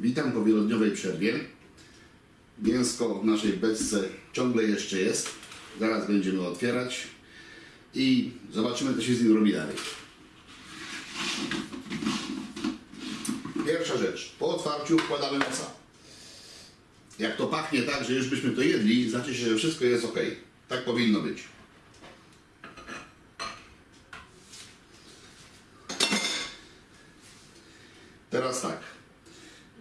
Witam po wielodniowej przerwie. Mięsko w naszej beczce ciągle jeszcze jest. Zaraz będziemy otwierać i zobaczymy, co się z nim robi dalej. Pierwsza rzecz. Po otwarciu wkładamy nosa. Jak to pachnie tak, że już byśmy to jedli, znaczy się, że wszystko jest ok. Tak powinno być. Teraz tak.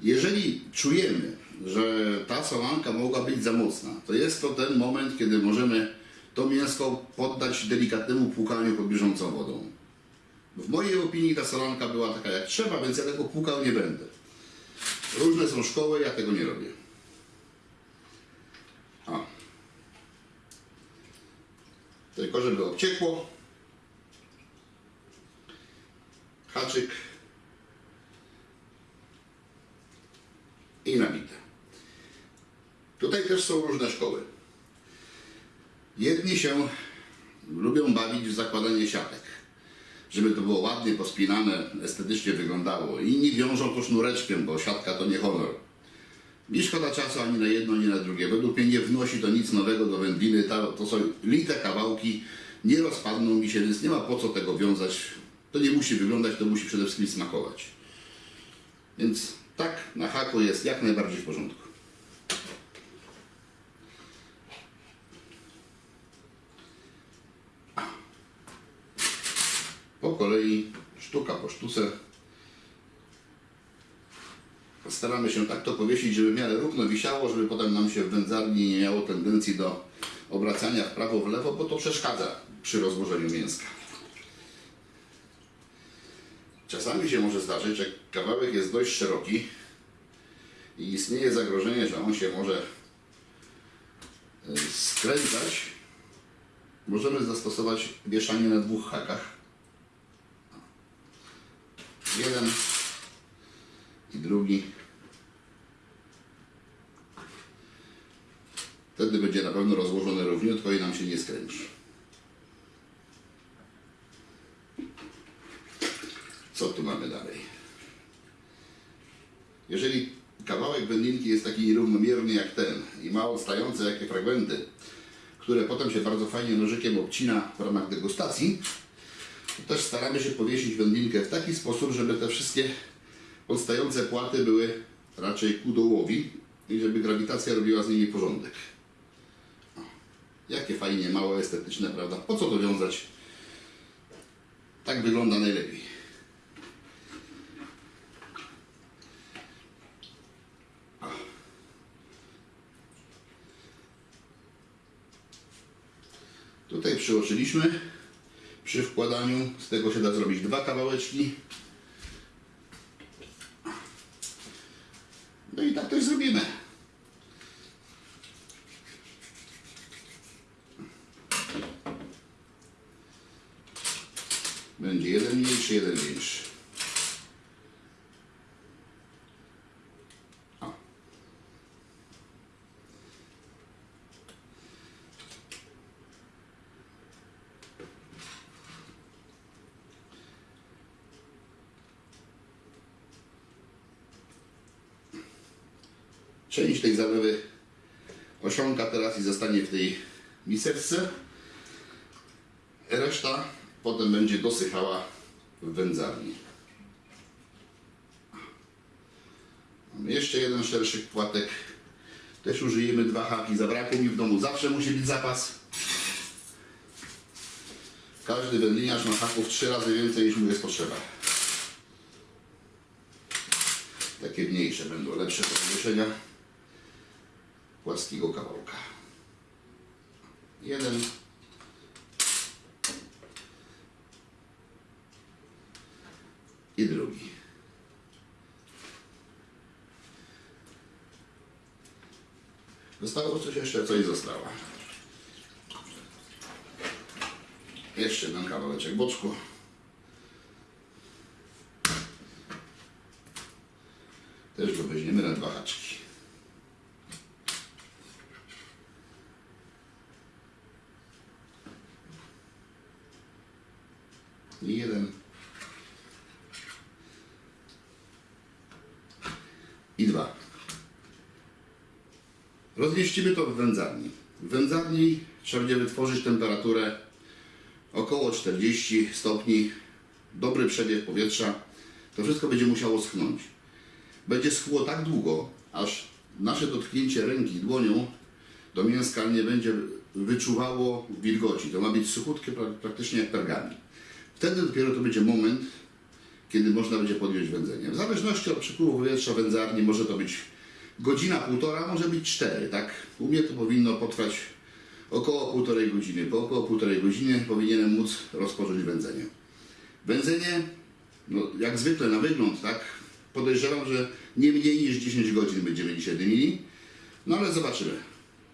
Jeżeli czujemy, że ta salanka mogła być za mocna, to jest to ten moment, kiedy możemy to mięsko poddać delikatnemu płukaniu pod bieżącą wodą. W mojej opinii ta salanka była taka jak trzeba, więc ja tego płukał nie będę. Różne są szkoły, ja tego nie robię. A. Tylko żeby obciekło. Haczyk. i nabite. Tutaj też są różne szkoły. Jedni się lubią bawić w zakładanie siatek, żeby to było ładnie pospinane, estetycznie wyglądało. Inni wiążą to sznureczkiem, bo siatka to nie honor. Mi szkoda czasu ani na jedno, ani na drugie. Według mnie nie wnosi to nic nowego do wędliny. To są lite kawałki, nie rozpadną mi się, więc nie ma po co tego wiązać. To nie musi wyglądać, to musi przede wszystkim smakować. Więc tak, na haku jest jak najbardziej w porządku. Po kolei, sztuka po sztuce. Staramy się tak to powiesić, żeby w miarę równo wisiało, żeby potem nam się w wędzarni nie miało tendencji do obracania w prawo, w lewo, bo to przeszkadza przy rozłożeniu mięska. Czasami się może zdarzyć, że kawałek jest dość szeroki i istnieje zagrożenie, że on się może e, skręcać. Możemy zastosować wieszanie na dwóch hakach. Jeden i drugi. Wtedy będzie na pewno rozłożone równiutko i nam się nie skręci. Co tu mamy dalej? Jeżeli kawałek wędlinki jest taki nierównomierny jak ten i ma odstające jakie fragmenty, które potem się bardzo fajnie nożykiem obcina w ramach degustacji, też staramy się powiesić wędlinkę w taki sposób, żeby te wszystkie odstające płaty były raczej ku dołowi i żeby grawitacja robiła z nimi porządek. O, jakie fajnie, małe, estetyczne, prawda? Po co to wiązać? Tak wygląda najlepiej. Tutaj przeoczyliśmy przy wkładaniu. Z tego się da zrobić dwa kawałeczki. No i tak też zrobimy. Będzie jeden mniejszy, jeden większy. Część tej zalewy osiąka teraz i zostanie w tej miseczce. Reszta potem będzie dosychała w wędzarni. Mamy jeszcze jeden szerszy płatek. Też użyjemy dwa haki. Zabrakło mi w domu. Zawsze musi być zapas. Każdy wędliniarz ma haków trzy razy więcej niż mu jest potrzeba. Takie mniejsze będą lepsze do płaskiego kawałka. Jeden. I drugi. Zostało coś jeszcze, coś zostało. Jeszcze jeden kawałeczek boczku. Też go weźmiemy na dwa haczki. I jeden. I dwa. Rozmieścimy to w wędzarni. W wędzarni trzeba będzie wytworzyć temperaturę około 40 stopni, dobry przebieg powietrza. To wszystko będzie musiało schnąć. Będzie schło tak długo, aż nasze dotknięcie ręki dłonią do mięska nie będzie wyczuwało wilgoci. To ma być suchutkie pra- praktycznie jak pergamin. Wtedy dopiero to będzie moment, kiedy można będzie podjąć wędzenie. W zależności od przepływu powietrza wędzarni może to być godzina, półtora, może być cztery, tak? U mnie to powinno potrwać około półtorej godziny. Po około półtorej godziny powinienem móc rozpocząć wędzenie. Wędzenie, no, jak zwykle na wygląd, tak? Podejrzewam, że nie mniej niż 10 godzin będziemy dzisiaj dymili. No ale zobaczymy.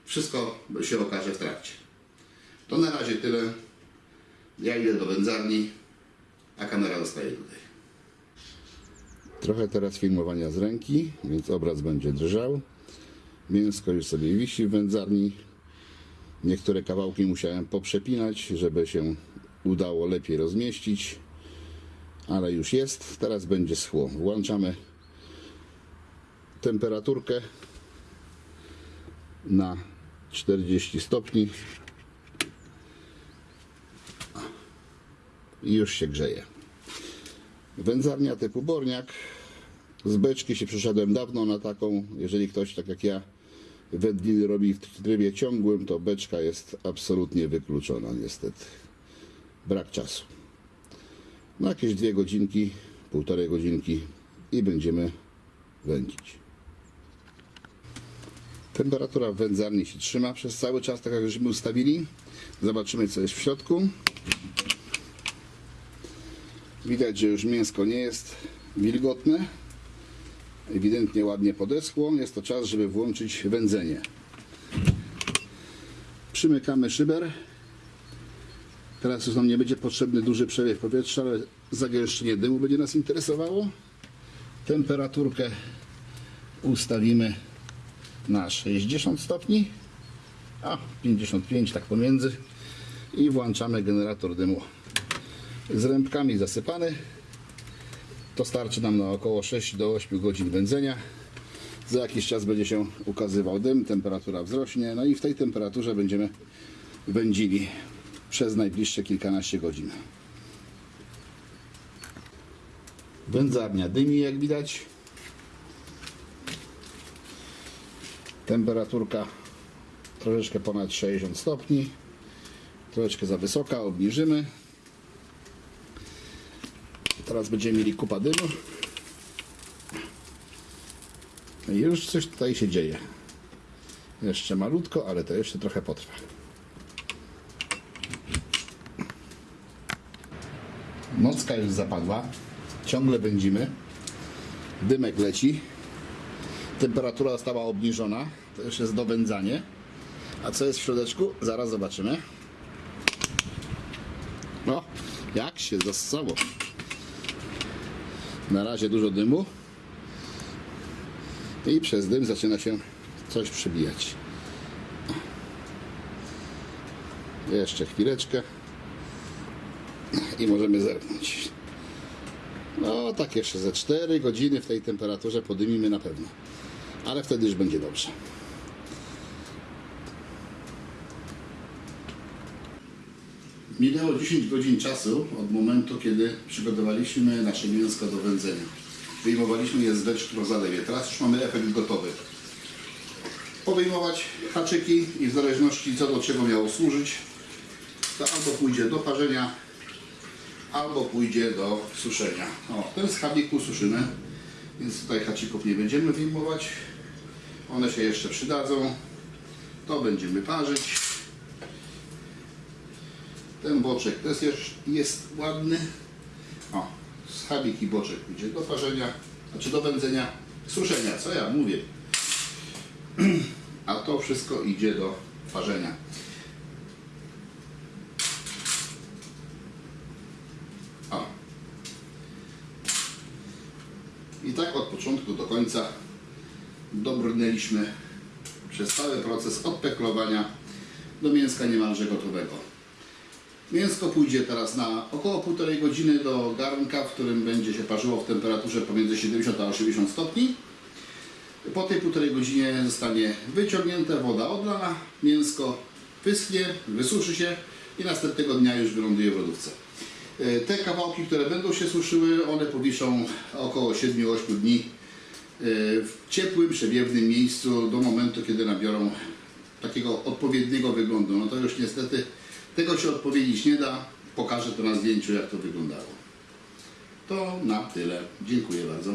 Wszystko się okaże w trakcie. To na razie tyle. Ja idę do wędzarni, a kamera zostaje tutaj. Trochę teraz filmowania z ręki, więc obraz będzie drżał. Mięsko już sobie wisi w wędzarni. Niektóre kawałki musiałem poprzepinać, żeby się udało lepiej rozmieścić. Ale już jest. Teraz będzie schło. Włączamy temperaturkę na 40 stopni i już się grzeje. Wędzarnia typu Borniak. Z beczki się przeszedłem dawno na taką. Jeżeli ktoś tak jak ja wędliny robi w trybie ciągłym, to beczka jest absolutnie wykluczona niestety. Brak czasu. No jakieś dwie godzinki, półtorej godzinki i będziemy wędzić. Temperatura w wędzarni się trzyma przez cały czas, tak jak żeśmy ustawili. Zobaczymy co jest w środku. Widać, że już mięsko nie jest wilgotne. Ewidentnie ładnie podeschło. Jest to czas, żeby włączyć wędzenie. Przymykamy szyber. Teraz już nam nie będzie potrzebny duży przewiew powietrza, ale zagęszczenie dymu będzie nas interesowało. Temperaturkę ustawimy na 60 stopni, a 55 tak pomiędzy i włączamy generator dymu z rębkami zasypany. To starczy nam na około 6 do 8 godzin wędzenia. Za jakiś czas będzie się ukazywał dym, temperatura wzrośnie, no i w tej temperaturze będziemy wędzili przez najbliższe kilkanaście godzin. Wędzarnia dymi, jak widać. Temperaturka troszeczkę ponad 60 stopni. Troszeczkę za wysoka, obniżymy. Teraz będziemy mieli kupa dymu. I już coś tutaj się dzieje. Jeszcze malutko, ale to jeszcze trochę potrwa. Nocka już zapadła. Ciągle będzimy. Dymek leci. Temperatura została obniżona. To już jest dowędzanie. A co jest w środeczku? Zaraz zobaczymy. No, jak się zassało. Na razie dużo dymu. I przez dym zaczyna się coś przybijać. Jeszcze chwileczkę. I możemy zerknąć. No, tak jeszcze ze 4 godziny w tej temperaturze podymimy na pewno. Ale wtedy już będzie dobrze. Minęło 10 godzin czasu od momentu, kiedy przygotowaliśmy nasze mięsko do wędzenia. Wyjmowaliśmy je z beczki po zalewie. Teraz już mamy efekt gotowy. Powyjmować haczyki i w zależności co do czego miało służyć, to albo pójdzie do parzenia, albo pójdzie do suszenia. O, ten z chabiku suszymy, więc tutaj haczyków nie będziemy wyjmować. One się jeszcze przydadzą. To będziemy parzyć. Ten boczek też jest, jest ładny. O, schabik i boczek pójdzie do parzenia, znaczy do wędzenia, suszenia, co ja mówię. A to wszystko idzie do parzenia. O. I tak od początku do końca dobrnęliśmy przez cały proces od peklowania do mięska niemalże gotowego. Mięsko pójdzie teraz na około półtorej godziny do garnka, w którym będzie się parzyło w temperaturze pomiędzy 70 a 80 stopni. Po tej półtorej godzinie zostanie wyciągnięta woda odlana, mięsko wyschnie, wysuszy się i następnego dnia już wyląduje w lodówce. E, Te kawałki, które będą się suszyły, one powiszą około 7-8 dni e, w ciepłym, przewiewnym miejscu do momentu, kiedy nabiorą takiego odpowiedniego wyglądu. No to już niestety tego się odpowiedzieć nie da. Pokażę to na zdjęciu, jak to wyglądało. To na tyle. Dziękuję bardzo.